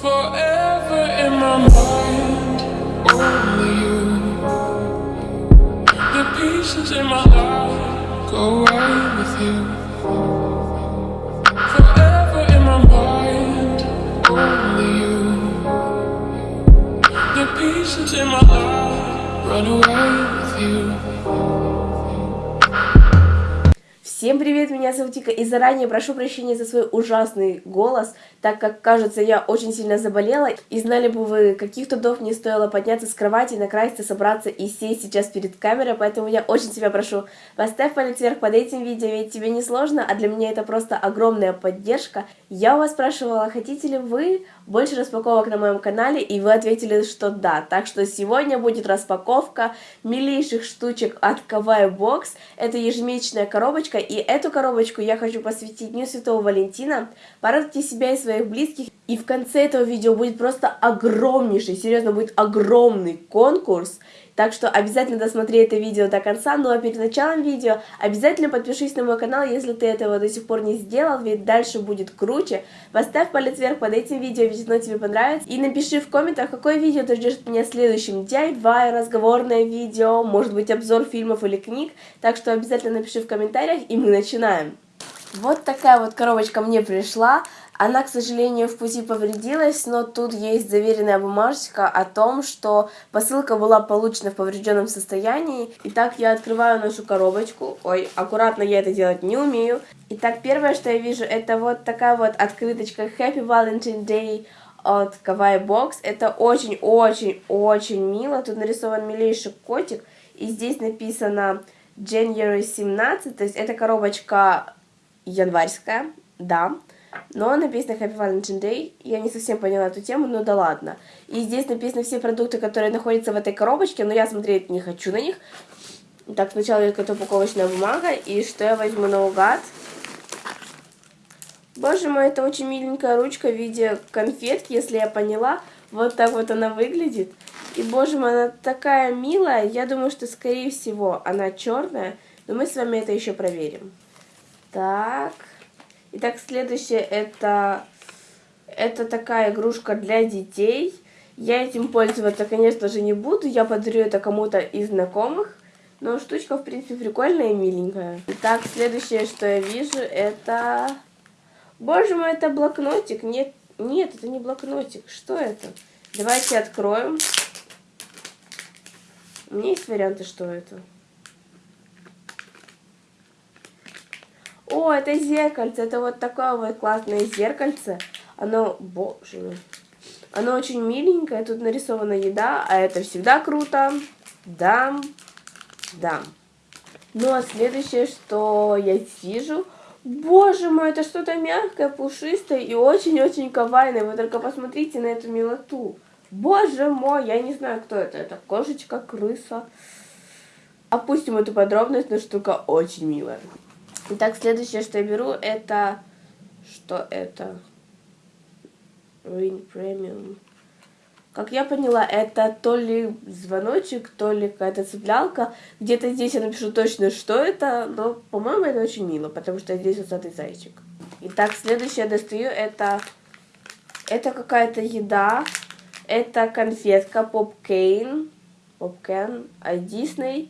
Forever in my mind, only you. The pieces in my life go right with you. Forever in my mind, only you. The pieces in my life run away with you. Всем привет, меня зовут Вика, и заранее прошу прощения за свой ужасный голос, так как, кажется, я очень сильно заболела, и знали бы вы, каких трудов мне стоило подняться с кровати, накраситься, собраться и сесть сейчас перед камерой, поэтому я очень тебя прошу, поставь палец вверх под этим видео, ведь тебе не сложно, а для меня это просто огромная поддержка. Я у вас спрашивала, хотите ли вы больше распаковок на моем канале, и вы ответили, что да, так что сегодня будет распаковка милейших штучек от Kawaii Box, это ежемесячная коробочка, и эту коробочку я хочу посвятить Дню Святого Валентина. Порадуйте себя и своих близких. И в конце этого видео будет просто огромнейший, серьезно, будет огромный конкурс. Так что обязательно досмотри это видео до конца. Ну а перед началом видео обязательно подпишись на мой канал, если ты этого до сих пор не сделал, ведь дальше будет круче. Поставь палец вверх под этим видео, ведь оно тебе понравится. И напиши в комментах, какое видео ты ждешь от меня следующим. DIY, разговорное видео, может быть обзор фильмов или книг. Так что обязательно напиши в комментариях, и мы начинаем. Вот такая вот коробочка мне пришла. Она, к сожалению, в пути повредилась, но тут есть заверенная бумажечка о том, что посылка была получена в поврежденном состоянии. Итак, я открываю нашу коробочку. Ой, аккуратно я это делать не умею. Итак, первое, что я вижу, это вот такая вот открыточка Happy Valentine Day от Kawaii Box. Это очень-очень-очень мило. Тут нарисован милейший котик. И здесь написано January 17, то есть это коробочка январская, да. Но написано Happy Valentine Day. Я не совсем поняла эту тему, но да ладно. И здесь написаны все продукты, которые находятся в этой коробочке, но я смотреть не хочу на них. Так, сначала это упаковочная бумага. И что я возьму наугад? Боже мой, это очень миленькая ручка в виде конфетки, если я поняла. Вот так вот она выглядит. И, боже мой, она такая милая. Я думаю, что, скорее всего, она черная. Но мы с вами это еще проверим. Так. Итак, следующее это, это такая игрушка для детей. Я этим пользоваться, конечно же, не буду. Я подарю это кому-то из знакомых. Но штучка, в принципе, прикольная и миленькая. Итак, следующее, что я вижу, это... Боже мой, это блокнотик. Нет, нет, это не блокнотик. Что это? Давайте откроем. У меня есть варианты, что это. О, это зеркальце. Это вот такое вот классное зеркальце. Оно, боже мой. Оно очень миленькое. Тут нарисована еда, а это всегда круто. Да, да. Ну, а следующее, что я вижу... Боже мой, это что-то мягкое, пушистое и очень-очень кавайное. Вы только посмотрите на эту милоту. Боже мой, я не знаю, кто это. Это кошечка, крыса. Опустим эту подробность, но штука очень милая. Итак, следующее, что я беру, это... Что это? Ring Premium. Как я поняла, это то ли звоночек, то ли какая-то цеплялка. Где-то здесь я напишу точно, что это, но, по-моему, это очень мило, потому что здесь усатый зайчик. Итак, следующее я достаю, это... Это какая-то еда. Это конфетка Попкейн. Попкен от Disney.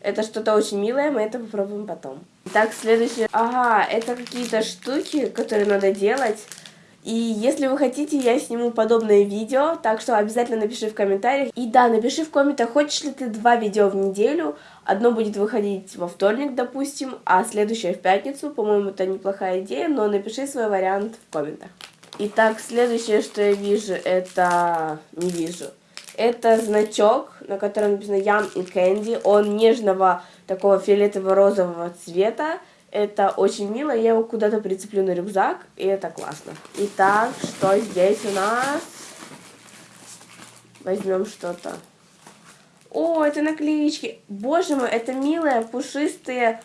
Это что-то очень милое, мы это попробуем потом. Так, следующее. Ага, это какие-то штуки, которые надо делать. И если вы хотите, я сниму подобное видео, так что обязательно напиши в комментариях. И да, напиши в комментах, хочешь ли ты два видео в неделю. Одно будет выходить во вторник, допустим, а следующее в пятницу. По-моему, это неплохая идея, но напиши свой вариант в комментах. Итак, следующее, что я вижу, это... Не вижу. Это значок, на котором написано Yum и Candy. Он нежного такого фиолетово-розового цвета. Это очень мило, я его куда-то прицеплю на рюкзак, и это классно. Итак, что здесь у нас? Возьмем что-то. О, это наклеечки. Боже мой, это милые, пушистые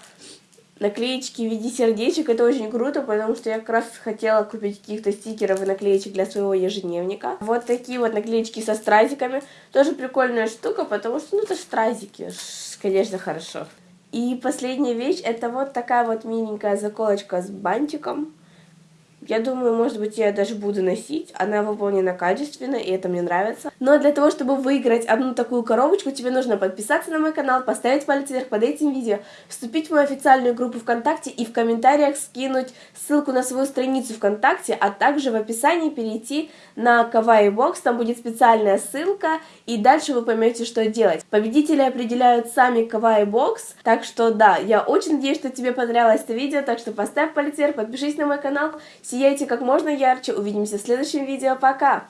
наклеечки в виде сердечек. Это очень круто, потому что я как раз хотела купить каких-то стикеров и наклеечек для своего ежедневника. Вот такие вот наклеечки со стразиками. Тоже прикольная штука, потому что, ну, это стразики. Конечно, хорошо. И последняя вещь, это вот такая вот миленькая заколочка с бантиком. Я думаю, может быть, я даже буду носить. Она выполнена качественно, и это мне нравится. Но для того, чтобы выиграть одну такую коробочку, тебе нужно подписаться на мой канал, поставить палец вверх под этим видео, вступить в мою официальную группу ВКонтакте и в комментариях скинуть ссылку на свою страницу ВКонтакте, а также в описании перейти на Kawaii Box, там будет специальная ссылка, и дальше вы поймете, что делать. Победители определяют сами Kawaii Box, так что да, я очень надеюсь, что тебе понравилось это видео, так что поставь палец вверх, подпишись на мой канал, сияйте как можно ярче, увидимся в следующем видео, пока!